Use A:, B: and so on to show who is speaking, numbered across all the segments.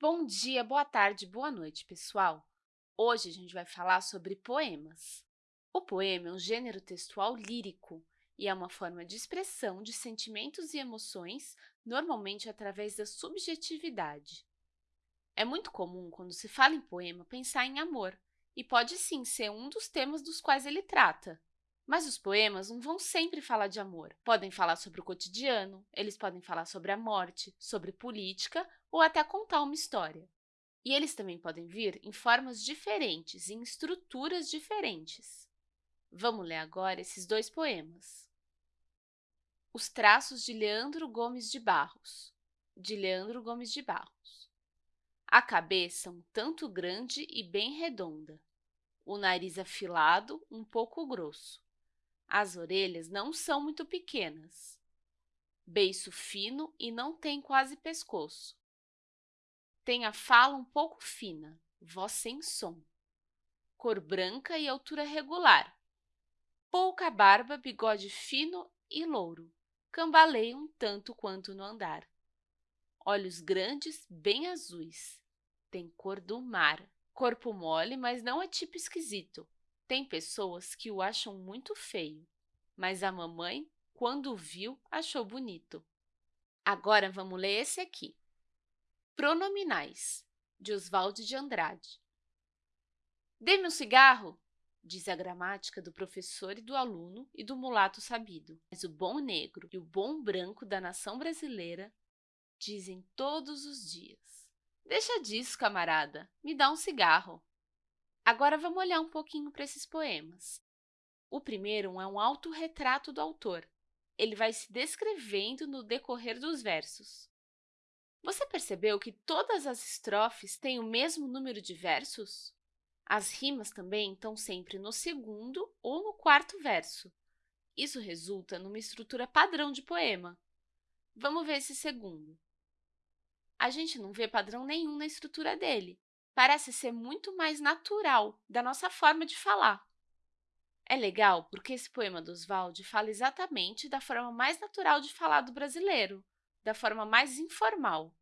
A: Bom dia, boa tarde, boa noite, pessoal! Hoje a gente vai falar sobre poemas. O poema é um gênero textual lírico e é uma forma de expressão de sentimentos e emoções, normalmente através da subjetividade. É muito comum, quando se fala em poema, pensar em amor, e pode sim ser um dos temas dos quais ele trata. Mas os poemas não vão sempre falar de amor. Podem falar sobre o cotidiano, eles podem falar sobre a morte, sobre política ou até contar uma história. E eles também podem vir em formas diferentes em estruturas diferentes. Vamos ler agora esses dois poemas. Os traços de Leandro Gomes de Barros, de Leandro Gomes de Barros. A cabeça um tanto grande e bem redonda, o nariz afilado, um pouco grosso. As orelhas não são muito pequenas, beiço fino e não tem quase pescoço. Tem a fala um pouco fina, voz sem som. Cor branca e altura regular. Pouca barba, bigode fino e louro. Cambaleia um tanto quanto no andar. Olhos grandes, bem azuis. Tem cor do mar. Corpo mole, mas não é tipo esquisito. Tem pessoas que o acham muito feio, mas a mamãe, quando viu, achou bonito. Agora, vamos ler esse aqui. Pronominais, de Oswald de Andrade. Dê-me um cigarro, diz a gramática do professor e do aluno e do mulato sabido. Mas o bom negro e o bom branco da nação brasileira dizem todos os dias. Deixa disso, camarada, me dá um cigarro. Agora vamos olhar um pouquinho para esses poemas. O primeiro é um autorretrato do autor. Ele vai se descrevendo no decorrer dos versos. Você percebeu que todas as estrofes têm o mesmo número de versos? As rimas também estão sempre no segundo ou no quarto verso. Isso resulta numa estrutura padrão de poema. Vamos ver esse segundo. A gente não vê padrão nenhum na estrutura dele. Parece ser muito mais natural da nossa forma de falar. É legal porque esse poema do Oswald fala exatamente da forma mais natural de falar do brasileiro, da forma mais informal.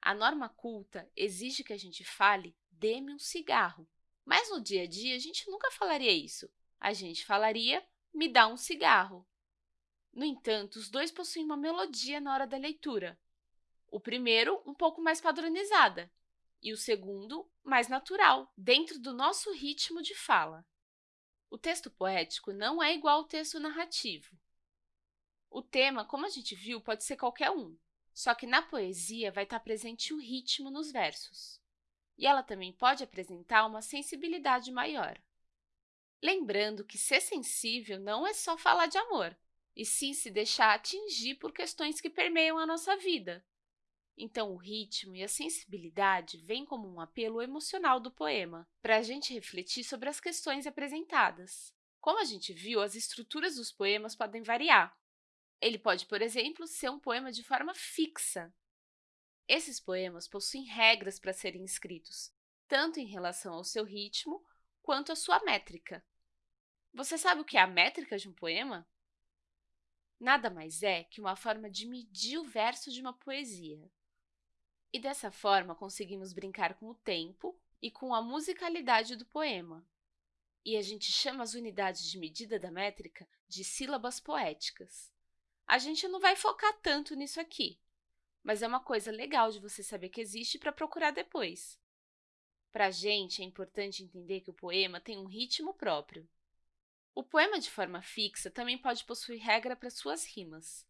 A: A norma culta exige que a gente fale dê-me um cigarro, mas no dia a dia a gente nunca falaria isso. A gente falaria me dá um cigarro. No entanto, os dois possuem uma melodia na hora da leitura. O primeiro, um pouco mais padronizada, e o segundo, mais natural, dentro do nosso ritmo de fala. O texto poético não é igual ao texto narrativo. O tema, como a gente viu, pode ser qualquer um, só que na poesia vai estar presente o ritmo nos versos. E ela também pode apresentar uma sensibilidade maior. Lembrando que ser sensível não é só falar de amor, e sim se deixar atingir por questões que permeiam a nossa vida. Então, o ritmo e a sensibilidade vêm como um apelo emocional do poema, para a gente refletir sobre as questões apresentadas. Como a gente viu, as estruturas dos poemas podem variar, ele pode, por exemplo, ser um poema de forma fixa. Esses poemas possuem regras para serem escritos, tanto em relação ao seu ritmo quanto à sua métrica. Você sabe o que é a métrica de um poema? Nada mais é que uma forma de medir o verso de uma poesia. E dessa forma, conseguimos brincar com o tempo e com a musicalidade do poema. E a gente chama as unidades de medida da métrica de sílabas poéticas. A gente não vai focar tanto nisso aqui, mas é uma coisa legal de você saber que existe para procurar depois. Para a gente, é importante entender que o poema tem um ritmo próprio. O poema de forma fixa também pode possuir regra para suas rimas.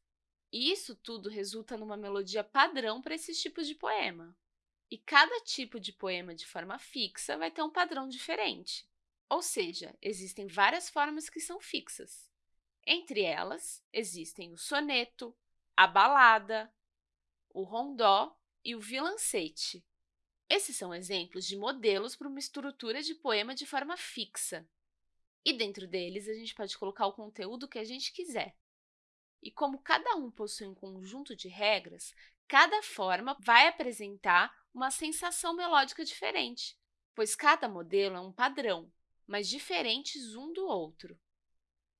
A: Isso tudo resulta numa melodia padrão para esses tipos de poema. E cada tipo de poema de forma fixa vai ter um padrão diferente. Ou seja, existem várias formas que são fixas. Entre elas, existem o soneto, a balada, o rondó e o vilancete. Esses são exemplos de modelos para uma estrutura de poema de forma fixa. E dentro deles, a gente pode colocar o conteúdo que a gente quiser. E como cada um possui um conjunto de regras, cada forma vai apresentar uma sensação melódica diferente, pois cada modelo é um padrão, mas diferentes um do outro.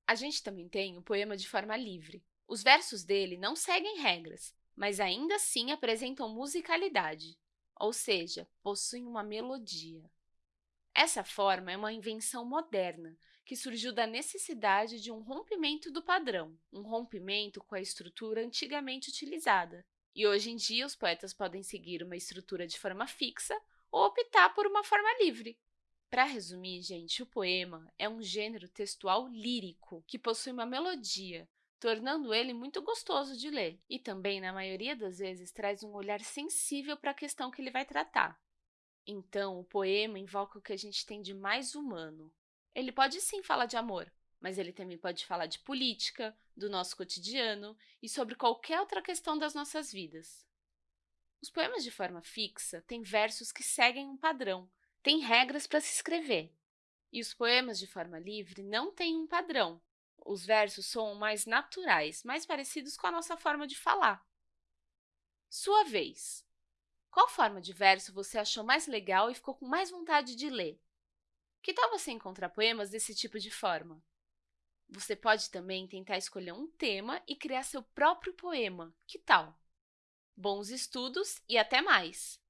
A: A gente também tem o poema de forma livre. Os versos dele não seguem regras, mas ainda assim apresentam musicalidade. ou seja, possuem uma melodia. Essa forma é uma invenção moderna, que surgiu da necessidade de um rompimento do padrão, um rompimento com a estrutura antigamente utilizada. E hoje em dia, os poetas podem seguir uma estrutura de forma fixa ou optar por uma forma livre. Para resumir, gente, o poema é um gênero textual lírico que possui uma melodia, tornando ele muito gostoso de ler. E também, na maioria das vezes, traz um olhar sensível para a questão que ele vai tratar. Então, o poema invoca o que a gente tem de mais humano. Ele pode sim falar de amor, mas ele também pode falar de política, do nosso cotidiano e sobre qualquer outra questão das nossas vidas. Os poemas de forma fixa têm versos que seguem um padrão, têm regras para se escrever. E os poemas de forma livre não têm um padrão, os versos são mais naturais, mais parecidos com a nossa forma de falar. Sua vez. Qual forma de verso você achou mais legal e ficou com mais vontade de ler? Que tal você encontrar poemas desse tipo de forma? Você pode também tentar escolher um tema e criar seu próprio poema. Que tal? Bons estudos e até mais!